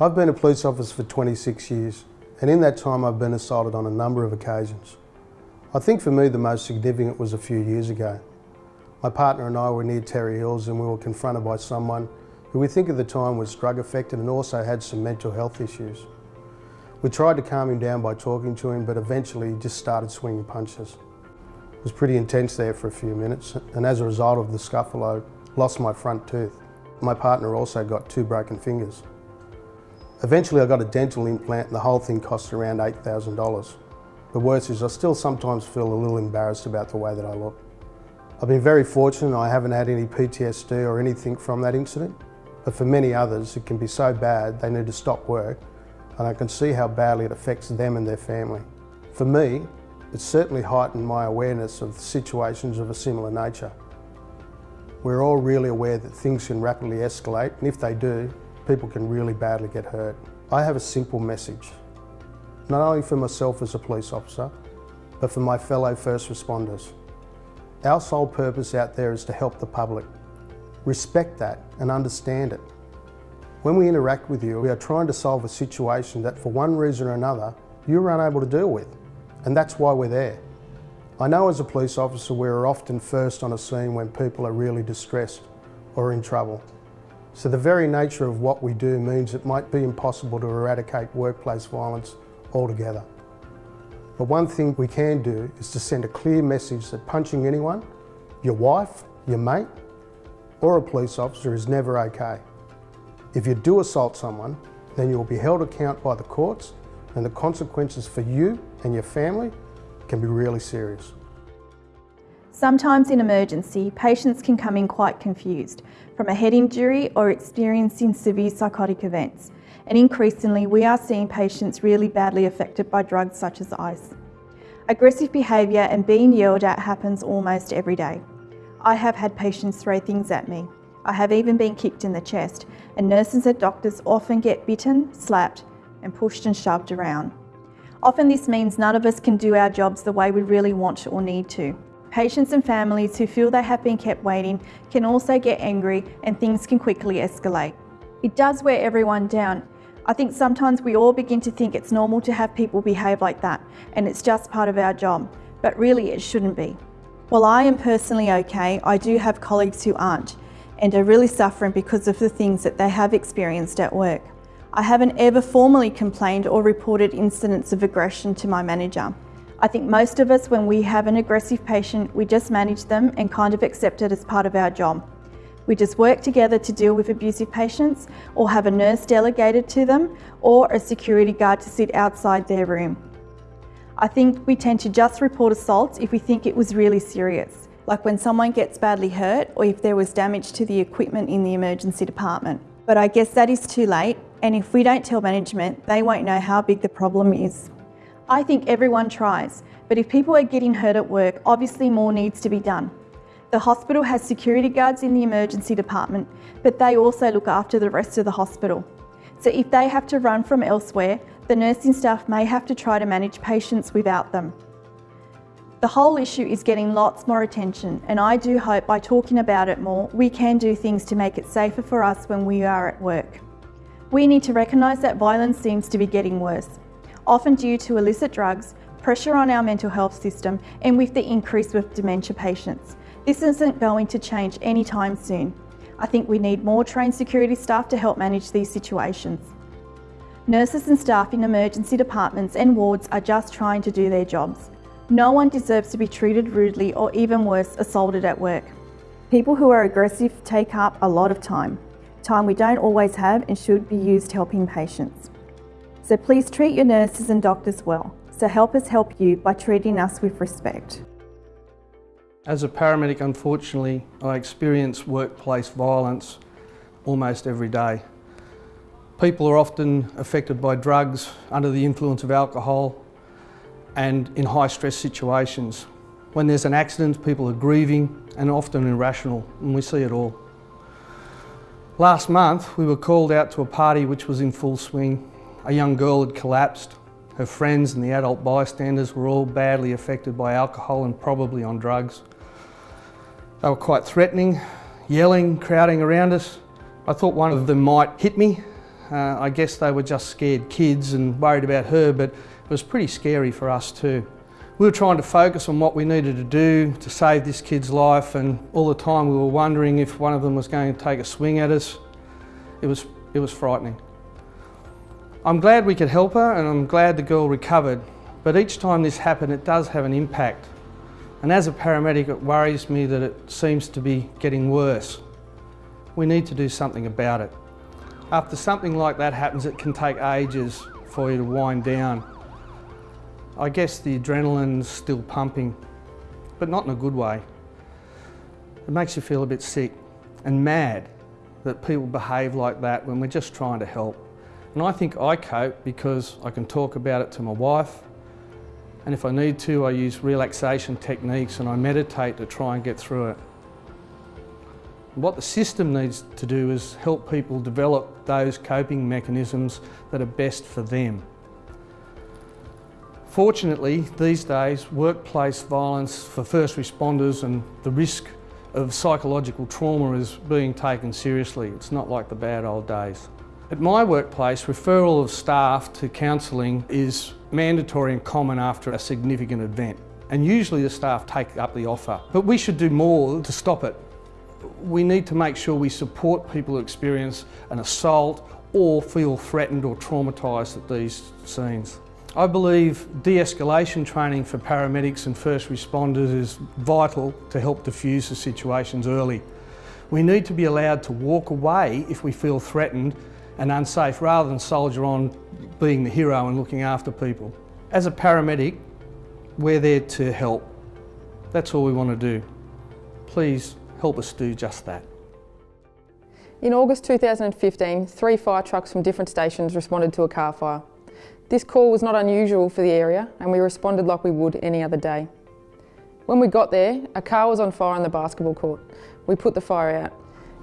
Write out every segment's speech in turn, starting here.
I've been a police officer for 26 years and in that time I've been assaulted on a number of occasions. I think for me the most significant was a few years ago. My partner and I were near Terry Hills and we were confronted by someone who we think at the time was drug affected and also had some mental health issues. We tried to calm him down by talking to him but eventually he just started swinging punches. It was pretty intense there for a few minutes and as a result of the scuffle I lost my front tooth. My partner also got two broken fingers. Eventually I got a dental implant and the whole thing cost around $8,000. The worst is I still sometimes feel a little embarrassed about the way that I look. I've been very fortunate I haven't had any PTSD or anything from that incident, but for many others it can be so bad they need to stop work and I can see how badly it affects them and their family. For me, it certainly heightened my awareness of situations of a similar nature. We're all really aware that things can rapidly escalate and if they do, people can really badly get hurt. I have a simple message, not only for myself as a police officer, but for my fellow first responders. Our sole purpose out there is to help the public. Respect that and understand it. When we interact with you, we are trying to solve a situation that for one reason or another, you were unable to deal with. And that's why we're there. I know as a police officer, we're often first on a scene when people are really distressed or in trouble. So the very nature of what we do means it might be impossible to eradicate workplace violence altogether. But one thing we can do is to send a clear message that punching anyone, your wife, your mate, or a police officer is never okay. If you do assault someone, then you will be held account by the courts and the consequences for you and your family can be really serious. Sometimes in emergency, patients can come in quite confused from a head injury or experiencing severe psychotic events. And increasingly, we are seeing patients really badly affected by drugs such as ice. Aggressive behaviour and being yelled at happens almost every day. I have had patients throw things at me. I have even been kicked in the chest, and nurses and doctors often get bitten, slapped, and pushed and shoved around. Often this means none of us can do our jobs the way we really want or need to. Patients and families who feel they have been kept waiting can also get angry and things can quickly escalate. It does wear everyone down. I think sometimes we all begin to think it's normal to have people behave like that and it's just part of our job, but really it shouldn't be. While I am personally okay, I do have colleagues who aren't and are really suffering because of the things that they have experienced at work. I haven't ever formally complained or reported incidents of aggression to my manager. I think most of us, when we have an aggressive patient, we just manage them and kind of accept it as part of our job. We just work together to deal with abusive patients or have a nurse delegated to them or a security guard to sit outside their room. I think we tend to just report assaults if we think it was really serious, like when someone gets badly hurt or if there was damage to the equipment in the emergency department. But I guess that is too late and if we don't tell management, they won't know how big the problem is. I think everyone tries, but if people are getting hurt at work, obviously more needs to be done. The hospital has security guards in the emergency department, but they also look after the rest of the hospital. So if they have to run from elsewhere, the nursing staff may have to try to manage patients without them. The whole issue is getting lots more attention and I do hope by talking about it more, we can do things to make it safer for us when we are at work. We need to recognise that violence seems to be getting worse often due to illicit drugs, pressure on our mental health system and with the increase with dementia patients. This isn't going to change anytime soon. I think we need more trained security staff to help manage these situations. Nurses and staff in emergency departments and wards are just trying to do their jobs. No one deserves to be treated rudely or even worse, assaulted at work. People who are aggressive take up a lot of time, time we don't always have and should be used helping patients. So please treat your nurses and doctors well. So help us help you by treating us with respect. As a paramedic, unfortunately, I experience workplace violence almost every day. People are often affected by drugs, under the influence of alcohol, and in high stress situations. When there's an accident, people are grieving and often irrational, and we see it all. Last month, we were called out to a party which was in full swing a young girl had collapsed. Her friends and the adult bystanders were all badly affected by alcohol and probably on drugs. They were quite threatening, yelling, crowding around us. I thought one of them might hit me Uh, I guess they were just scared kids and worried about her, but it was pretty scary for us too. We were trying to focus on what we needed to do to save this kid's life and all the time we were wondering if one of them was going to take a swing at us. It was, it was frightening. I'm glad we could help her and I'm glad the girl recovered, but each time this happened it does have an impact. And as a paramedic it worries me that it seems to be getting worse. We need to do something about it. After something like that happens it can take ages for you to wind down. I guess the adrenaline's still pumping, but not in a good way. It makes you feel a bit sick and mad that people behave like that when we're just trying to help. And I think I cope because I can talk about it to my wife and if I need to I use relaxation techniques and I meditate to try and get through it. What the system needs to do is help people develop those coping mechanisms that are best for them. Fortunately, these days, workplace violence for first responders and the risk of psychological trauma is being taken seriously. It's not like the bad old days. At my workplace, referral of staff to counselling is mandatory and common after a significant event. And usually the staff take up the offer. But we should do more to stop it. We need to make sure we support people who experience an assault or feel threatened or traumatised at these scenes. I believe de-escalation training for paramedics and first responders is vital to help diffuse the situations early. We need to be allowed to walk away if we feel threatened and unsafe rather than soldier on being the hero and looking after people. As a paramedic, we're there to help. That's all we want to do. Please help us do just that. In August 2015, three fire trucks from different stations responded to a car fire. This call was not unusual for the area and we responded like we would any other day. When we got there, a car was on fire on the basketball court. We put the fire out.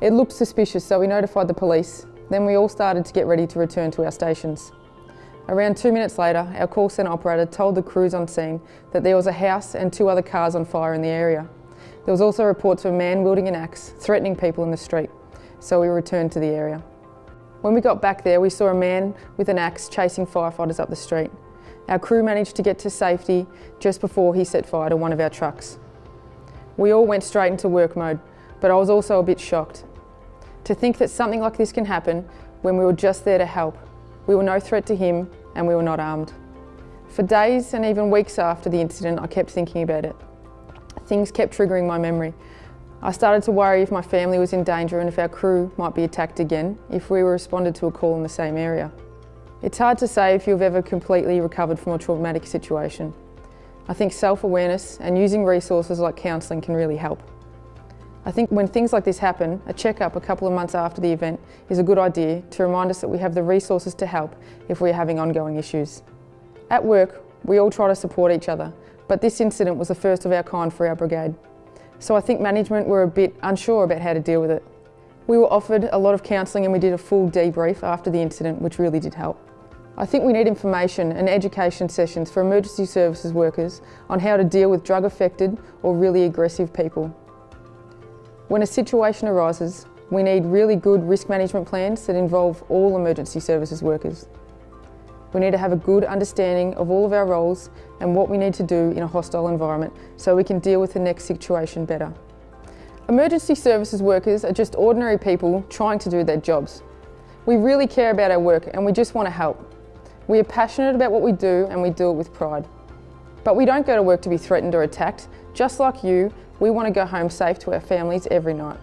It looked suspicious so we notified the police then we all started to get ready to return to our stations. Around two minutes later, our call centre operator told the crews on scene that there was a house and two other cars on fire in the area. There was also reports of a man wielding an axe, threatening people in the street, so we returned to the area. When we got back there, we saw a man with an axe chasing firefighters up the street. Our crew managed to get to safety just before he set fire to one of our trucks. We all went straight into work mode, but I was also a bit shocked. To think that something like this can happen when we were just there to help. We were no threat to him and we were not armed. For days and even weeks after the incident, I kept thinking about it. Things kept triggering my memory. I started to worry if my family was in danger and if our crew might be attacked again if we were responded to a call in the same area. It's hard to say if you've ever completely recovered from a traumatic situation. I think self-awareness and using resources like counselling can really help. I think when things like this happen, a checkup a couple of months after the event is a good idea to remind us that we have the resources to help if we're having ongoing issues. At work, we all try to support each other, but this incident was the first of our kind for our brigade. So I think management were a bit unsure about how to deal with it. We were offered a lot of counselling and we did a full debrief after the incident, which really did help. I think we need information and education sessions for emergency services workers on how to deal with drug affected or really aggressive people. When a situation arises, we need really good risk management plans that involve all emergency services workers. We need to have a good understanding of all of our roles and what we need to do in a hostile environment so we can deal with the next situation better. Emergency services workers are just ordinary people trying to do their jobs. We really care about our work and we just want to help. We are passionate about what we do and we do it with pride. But we don't go to work to be threatened or attacked. Just like you, we want to go home safe to our families every night.